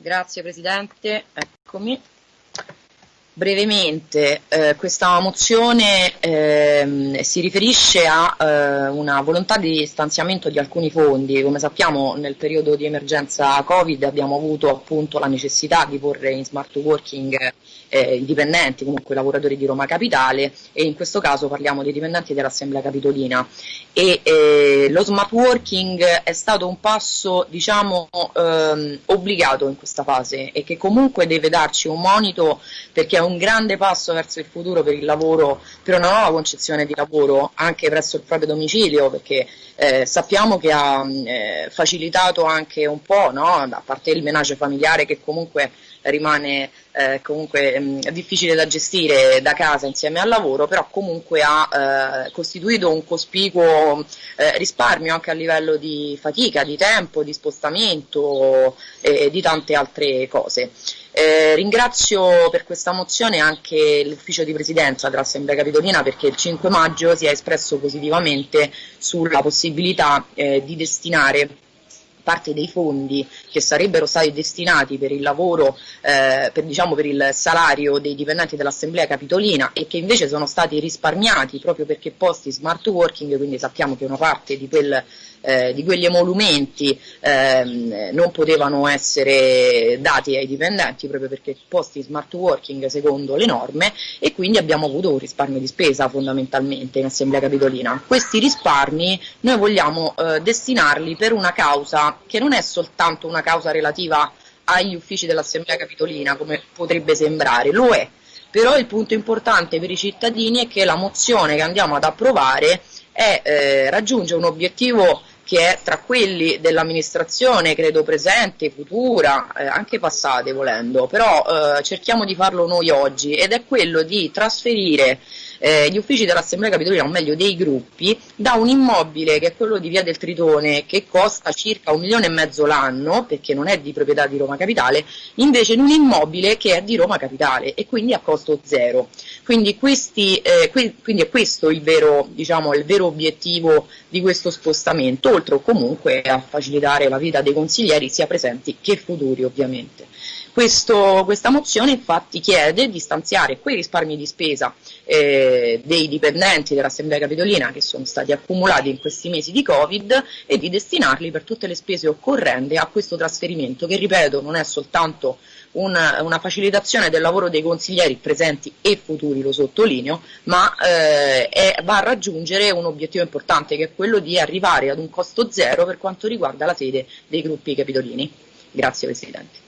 Grazie Presidente, eccomi. Brevemente, eh, questa mozione eh, si riferisce a eh, una volontà di stanziamento di alcuni fondi. Come sappiamo nel periodo di emergenza Covid abbiamo avuto appunto la necessità di porre in smart working eh, i dipendenti, comunque i lavoratori di Roma Capitale e in questo caso parliamo dei dipendenti dell'Assemblea Capitolina e eh, lo smart working è stato un passo diciamo ehm, obbligato in questa fase e che comunque deve darci un monito perché è un grande passo verso il futuro per il lavoro, per una nuova concezione di lavoro anche presso il proprio domicilio perché eh, sappiamo che ha eh, facilitato anche un po', no? a parte il menage familiare che comunque rimane eh, comunque mh, mm, difficile da gestire da casa insieme al lavoro, però comunque ha eh, costituito un cospicuo eh, risparmio anche a livello di fatica, di tempo, di spostamento e di tante altre cose. Eh, ringrazio per questa mozione anche l'ufficio di presidenza dell'Assemblea Capitolina perché il 5 maggio si è espresso positivamente sulla possibilità eh, di destinare parte dei fondi che sarebbero stati destinati per il lavoro, eh, per, diciamo, per il salario dei dipendenti dell'Assemblea Capitolina e che invece sono stati risparmiati proprio perché posti smart working, quindi sappiamo che una parte di quel eh, di quegli emolumenti ehm, non potevano essere dati ai dipendenti proprio perché posti smart working secondo le norme e quindi abbiamo avuto un risparmio di spesa fondamentalmente in Assemblea Capitolina. Questi risparmi noi vogliamo eh, destinarli per una causa che non è soltanto una causa relativa agli uffici dell'Assemblea Capitolina come potrebbe sembrare, lo è, però il punto importante per i cittadini è che la mozione che andiamo ad approvare è, eh, raggiunge un obiettivo che è tra quelli dell'amministrazione, credo presente, futura, eh, anche passate volendo, però eh, cerchiamo di farlo noi oggi ed è quello di trasferire eh, gli uffici dell'Assemblea Capitolina, o meglio dei gruppi, da un immobile che è quello di Via del Tritone, che costa circa un milione e mezzo l'anno, perché non è di proprietà di Roma Capitale, invece in un immobile che è di Roma Capitale e quindi a costo zero. Quindi, questi, eh, quindi è questo il vero, diciamo, il vero obiettivo di questo spostamento, oltre comunque a facilitare la vita dei consiglieri sia presenti che futuri ovviamente. Questo, questa mozione infatti chiede di stanziare quei risparmi di spesa eh, dei dipendenti dell'Assemblea Capitolina che sono stati accumulati in questi mesi di Covid e di destinarli per tutte le spese occorrenti a questo trasferimento che ripeto non è soltanto una, una, facilitazione del lavoro dei consiglieri presenti e futuri, lo sottolineo, ma eh, è, va a raggiungere un obiettivo importante che è quello di arrivare ad un costo zero per quanto riguarda la sede dei gruppi capitolini. Grazie Presidente.